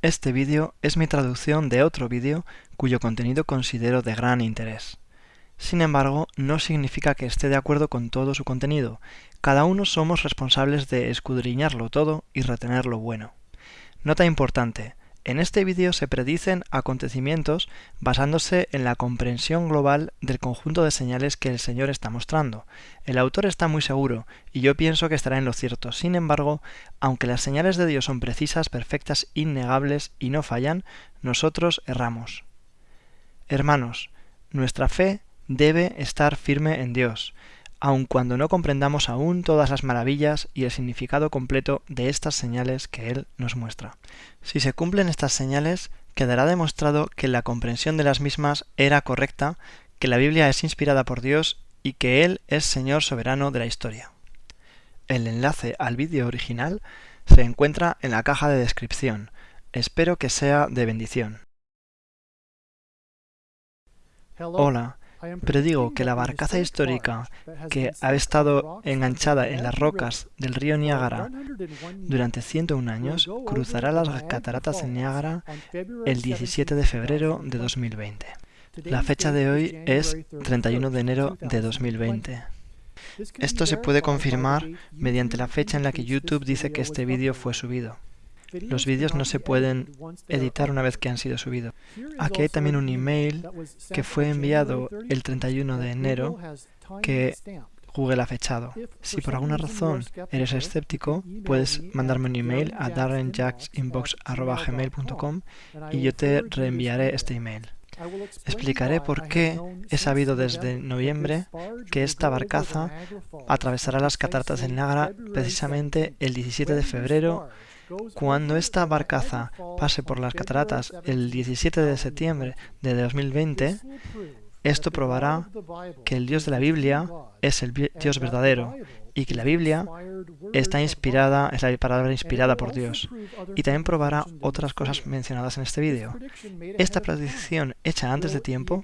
Este vídeo es mi traducción de otro vídeo cuyo contenido considero de gran interés. Sin embargo, no significa que esté de acuerdo con todo su contenido. Cada uno somos responsables de escudriñarlo todo y retener lo bueno. Nota importante. En este vídeo se predicen acontecimientos basándose en la comprensión global del conjunto de señales que el Señor está mostrando. El autor está muy seguro, y yo pienso que estará en lo cierto. Sin embargo, aunque las señales de Dios son precisas, perfectas, innegables y no fallan, nosotros erramos. Hermanos, nuestra fe debe estar firme en Dios aun cuando no comprendamos aún todas las maravillas y el significado completo de estas señales que Él nos muestra. Si se cumplen estas señales, quedará demostrado que la comprensión de las mismas era correcta, que la Biblia es inspirada por Dios y que Él es Señor soberano de la historia. El enlace al vídeo original se encuentra en la caja de descripción. Espero que sea de bendición. Hola, Predigo que la barcaza histórica que ha estado enganchada en las rocas del río Niágara durante 101 años cruzará las cataratas de Niágara el 17 de febrero de 2020. La fecha de hoy es 31 de enero de 2020. Esto se puede confirmar mediante la fecha en la que YouTube dice que este vídeo fue subido. Los vídeos no se pueden editar una vez que han sido subidos. Aquí hay también un email que fue enviado el 31 de enero que Google ha fechado. Si por alguna razón eres escéptico, puedes mandarme un email a darrenjacksinbox.gmail.com y yo te reenviaré este email. Explicaré por qué he sabido desde noviembre que esta barcaza atravesará las cataratas del Niágara precisamente el 17 de febrero cuando esta barcaza pase por las cataratas el 17 de septiembre de 2020, esto probará que el Dios de la Biblia es el Dios verdadero y que la Biblia está inspirada, es la palabra inspirada por Dios. Y también probará otras cosas mencionadas en este vídeo. Esta predicción hecha antes de tiempo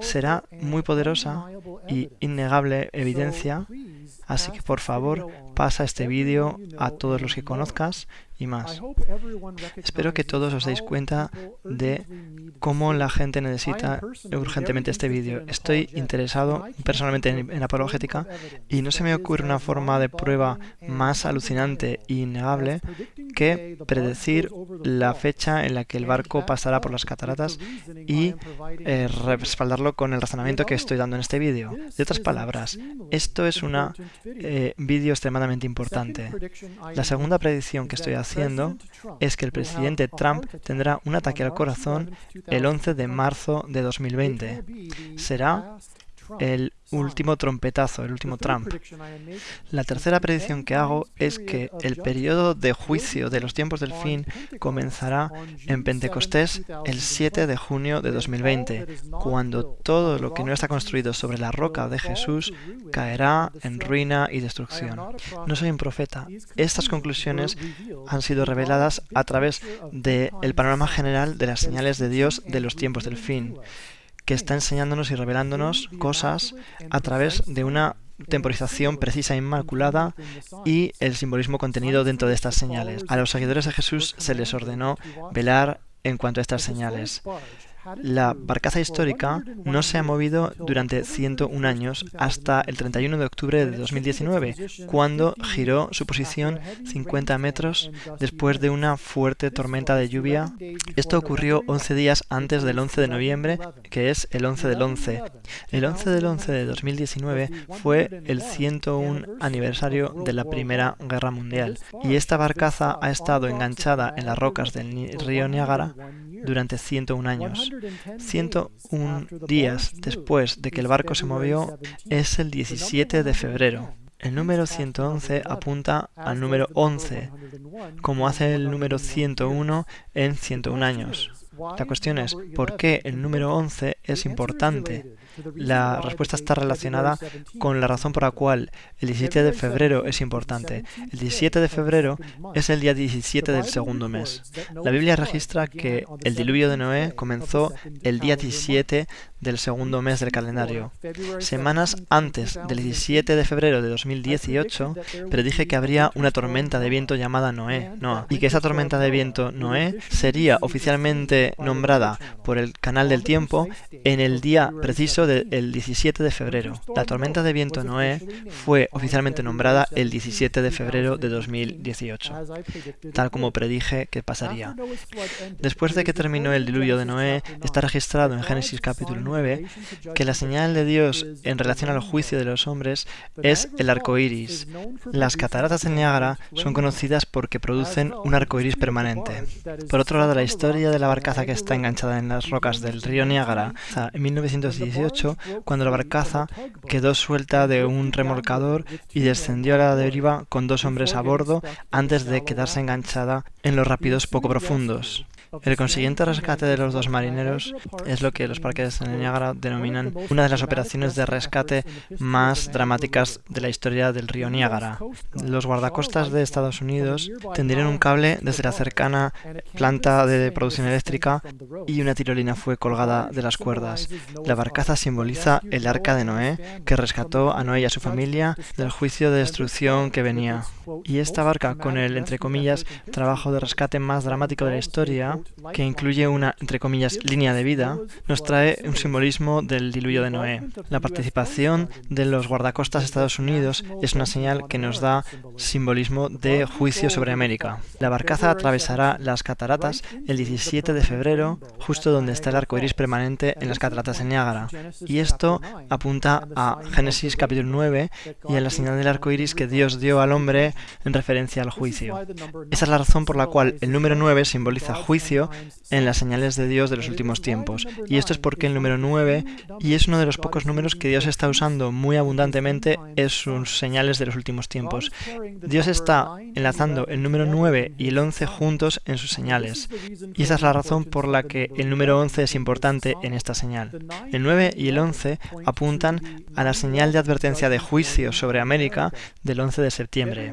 será muy poderosa y innegable evidencia, así que por favor pasa este vídeo a todos los que conozcas y más. Espero que todos os deis cuenta de cómo la gente necesita urgentemente este vídeo. Estoy interesado personalmente en, apologética y no se me ocurre una forma de prueba más alucinante e innegable que predecir la fecha en la que el barco pasará por las cataratas y eh, respaldarlo con el razonamiento que estoy dando en este vídeo. De otras palabras, esto es un eh, vídeo extremadamente importante. La segunda predicción que estoy haciendo es que el presidente Trump tendrá un ataque al corazón el 11 de marzo de 2020. Será el último trompetazo, el último Trump. La tercera predicción que hago es que el periodo de juicio de los tiempos del fin comenzará en Pentecostés el 7 de junio de 2020, cuando todo lo que no está construido sobre la roca de Jesús caerá en ruina y destrucción. No soy un profeta. Estas conclusiones han sido reveladas a través del panorama general de las señales de Dios de los tiempos del fin que está enseñándonos y revelándonos cosas a través de una temporización precisa e inmaculada y el simbolismo contenido dentro de estas señales. A los seguidores de Jesús se les ordenó velar en cuanto a estas señales. La barcaza histórica no se ha movido durante 101 años hasta el 31 de octubre de 2019, cuando giró su posición 50 metros después de una fuerte tormenta de lluvia. Esto ocurrió 11 días antes del 11 de noviembre, que es el 11 del 11. El 11 del 11 de 2019 fue el 101 aniversario de la Primera Guerra Mundial, y esta barcaza ha estado enganchada en las rocas del río Niágara durante 101 años. 101 días después de que el barco se movió es el 17 de febrero. El número 111 apunta al número 11, como hace el número 101 en 101 años. La cuestión es, ¿por qué el número 11 es importante? La respuesta está relacionada con la razón por la cual el 17 de febrero es importante. El 17 de febrero es el día 17 del segundo mes. La Biblia registra que el diluvio de Noé comenzó el día 17 del segundo mes del calendario. Semanas antes del 17 de febrero de 2018, predije que habría una tormenta de viento llamada Noé, Noah, y que esa tormenta de viento Noé sería oficialmente nombrada por el Canal del Tiempo en el día preciso del 17 de febrero. La tormenta de viento Noé fue oficialmente nombrada el 17 de febrero de 2018, tal como predije que pasaría. Después de que terminó el diluvio de Noé, está registrado en Génesis capítulo 9 que la señal de Dios en relación al juicio de los hombres es el arco iris. Las cataratas de Niágara son conocidas porque producen un arco iris permanente. Por otro lado, la historia de la barcaza que está enganchada en las rocas del río Niágara, en 1918, cuando la barcaza quedó suelta de un remolcador y descendió a la deriva con dos hombres a bordo antes de quedarse enganchada en los rápidos poco profundos. El consiguiente rescate de los dos marineros es lo que los parques de Niágara denominan una de las operaciones de rescate más dramáticas de la historia del río Niágara. Los guardacostas de Estados Unidos tendieron un cable desde la cercana planta de producción eléctrica y una tirolina fue colgada de las cuerdas. La barcaza simboliza el arca de Noé, que rescató a Noé y a su familia del juicio de destrucción que venía. Y esta barca, con el, entre comillas, trabajo de rescate más dramático de la historia, que incluye una, entre comillas, línea de vida, nos trae un simbolismo del diluvio de Noé. La participación de los guardacostas Estados Unidos es una señal que nos da simbolismo de juicio sobre América. La barcaza atravesará las cataratas el 17 de febrero, justo donde está el arco iris permanente en las cataratas de Niágara. Y esto apunta a Génesis capítulo 9 y a la señal del arco iris que Dios dio al hombre en referencia al juicio. Esa es la razón por la cual el número 9 simboliza juicio en las señales de Dios de los últimos tiempos. Y esto es porque el número 9, y es uno de los pocos números que Dios está usando muy abundantemente en sus señales de los últimos tiempos. Dios está enlazando el número 9 y el 11 juntos en sus señales. Y esa es la razón por la que el número 11 es importante en esta señal. El 9 y el 11 apuntan a la señal de advertencia de juicio sobre América del 11 de septiembre.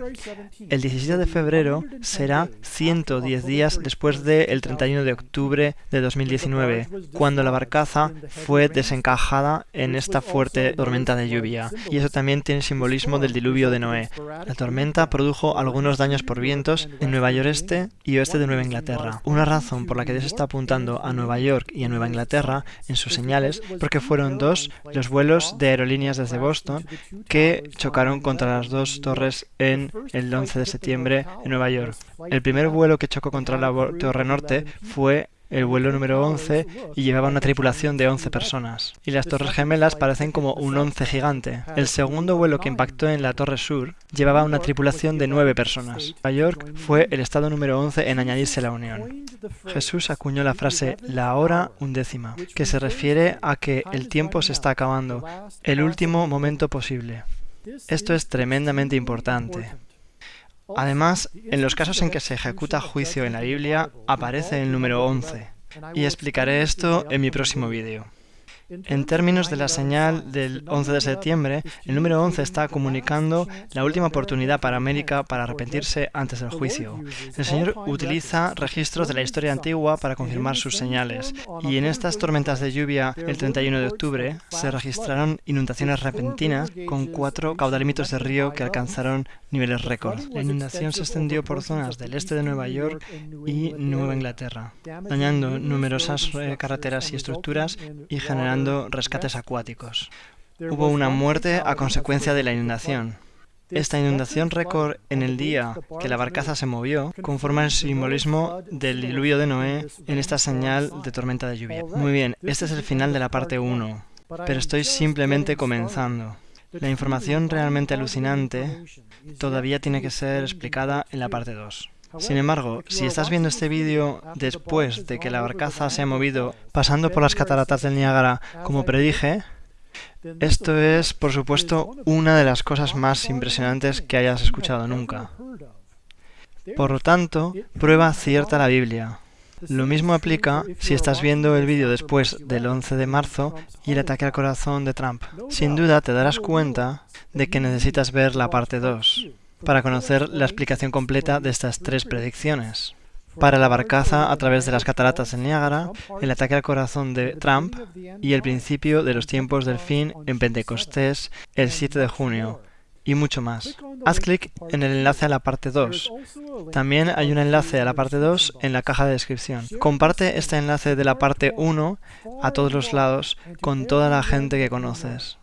El 17 de febrero será 110 días después del 31 de octubre de 2019, cuando la barcaza fue desencajada en esta fuerte tormenta de lluvia. Y eso también tiene simbolismo del diluvio de Noé. La tormenta produjo algunos daños por vientos en Nueva York Este y oeste de Nueva Inglaterra. Una razón por la que Dios está apuntando a Nueva York y a Nueva Inglaterra en sus señales, porque fueron dos los vuelos de aerolíneas desde Boston que chocaron contra las dos torres en el 11 de septiembre en Nueva York. El primer vuelo que chocó contra la Torre Norte fue el vuelo número 11 y llevaba una tripulación de 11 personas. Y las Torres Gemelas parecen como un 11 gigante. El segundo vuelo que impactó en la Torre Sur llevaba una tripulación de 9 personas. Nueva York fue el estado número 11 en añadirse a la Unión. Jesús acuñó la frase la hora undécima, que se refiere a que el tiempo se está acabando, el último momento posible. Esto es tremendamente importante. Además, en los casos en que se ejecuta juicio en la Biblia, aparece el número 11. Y explicaré esto en mi próximo vídeo. En términos de la señal del 11 de septiembre, el número 11 está comunicando la última oportunidad para América para arrepentirse antes del juicio. El Señor utiliza registros de la historia antigua para confirmar sus señales, y en estas tormentas de lluvia el 31 de octubre se registraron inundaciones repentinas con cuatro caudalímetros de río que alcanzaron niveles récord. La inundación se extendió por zonas del este de Nueva York y Nueva Inglaterra, dañando numerosas carreteras y estructuras y generando rescates acuáticos. Hubo una muerte a consecuencia de la inundación. Esta inundación récord en el día que la barcaza se movió conforma el simbolismo del diluvio de Noé en esta señal de tormenta de lluvia. Muy bien, este es el final de la parte 1, pero estoy simplemente comenzando. La información realmente alucinante todavía tiene que ser explicada en la parte 2. Sin embargo, si estás viendo este vídeo después de que la barcaza se ha movido pasando por las cataratas del Niágara, como predije, esto es, por supuesto, una de las cosas más impresionantes que hayas escuchado nunca. Por lo tanto, prueba cierta la Biblia. Lo mismo aplica si estás viendo el vídeo después del 11 de marzo y el ataque al corazón de Trump. Sin duda te darás cuenta de que necesitas ver la parte 2 para conocer la explicación completa de estas tres predicciones. Para la barcaza a través de las cataratas del Niágara, el ataque al corazón de Trump y el principio de los tiempos del fin en Pentecostés el 7 de junio, y mucho más. Haz clic en el enlace a la parte 2. También hay un enlace a la parte 2 en la caja de descripción. Comparte este enlace de la parte 1 a todos los lados con toda la gente que conoces.